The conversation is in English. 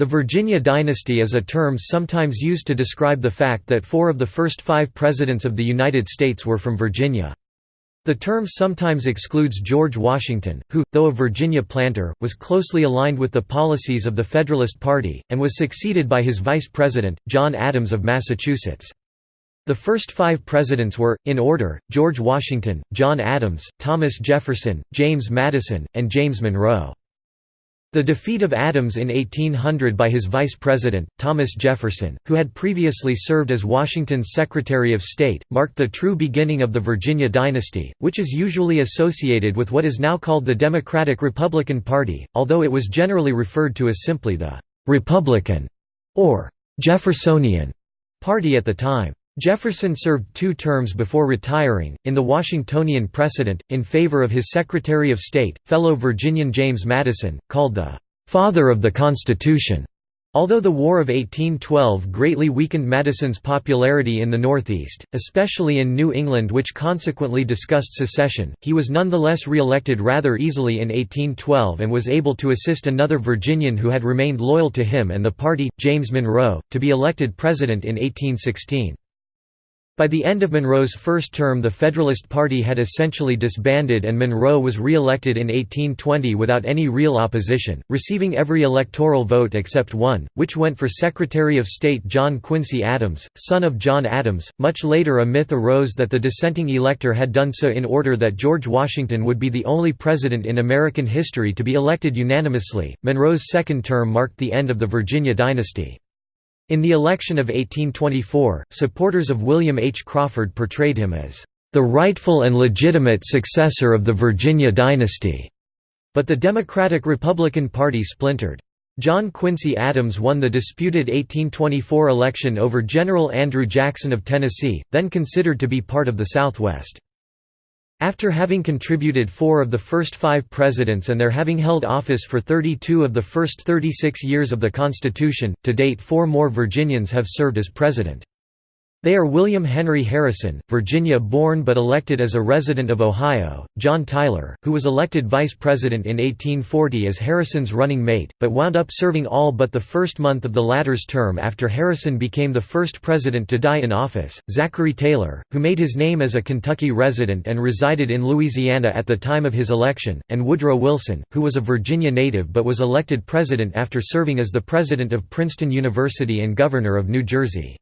The Virginia dynasty is a term sometimes used to describe the fact that four of the first five presidents of the United States were from Virginia. The term sometimes excludes George Washington, who, though a Virginia planter, was closely aligned with the policies of the Federalist Party, and was succeeded by his vice president, John Adams of Massachusetts. The first five presidents were, in order, George Washington, John Adams, Thomas Jefferson, James Madison, and James Monroe. The defeat of Adams in 1800 by his vice president, Thomas Jefferson, who had previously served as Washington's Secretary of State, marked the true beginning of the Virginia dynasty, which is usually associated with what is now called the Democratic-Republican Party, although it was generally referred to as simply the «Republican» or «Jeffersonian» party at the time. Jefferson served two terms before retiring, in the Washingtonian precedent, in favor of his Secretary of State, fellow Virginian James Madison, called the "'Father of the Constitution'". Although the War of 1812 greatly weakened Madison's popularity in the Northeast, especially in New England which consequently discussed secession, he was nonetheless re-elected rather easily in 1812 and was able to assist another Virginian who had remained loyal to him and the party, James Monroe, to be elected president in 1816. By the end of Monroe's first term the Federalist Party had essentially disbanded and Monroe was re-elected in 1820 without any real opposition, receiving every electoral vote except one, which went for Secretary of State John Quincy Adams, son of John Adams. Much later a myth arose that the dissenting elector had done so in order that George Washington would be the only president in American history to be elected unanimously. Monroe's second term marked the end of the Virginia dynasty. In the election of 1824, supporters of William H. Crawford portrayed him as the rightful and legitimate successor of the Virginia dynasty, but the Democratic-Republican Party splintered. John Quincy Adams won the disputed 1824 election over General Andrew Jackson of Tennessee, then considered to be part of the Southwest. After having contributed four of the first five presidents and their having held office for 32 of the first 36 years of the Constitution, to date four more Virginians have served as president. They are William Henry Harrison, Virginia-born but elected as a resident of Ohio, John Tyler, who was elected vice president in 1840 as Harrison's running mate, but wound up serving all but the first month of the latter's term after Harrison became the first president to die in office, Zachary Taylor, who made his name as a Kentucky resident and resided in Louisiana at the time of his election, and Woodrow Wilson, who was a Virginia native but was elected president after serving as the president of Princeton University and governor of New Jersey.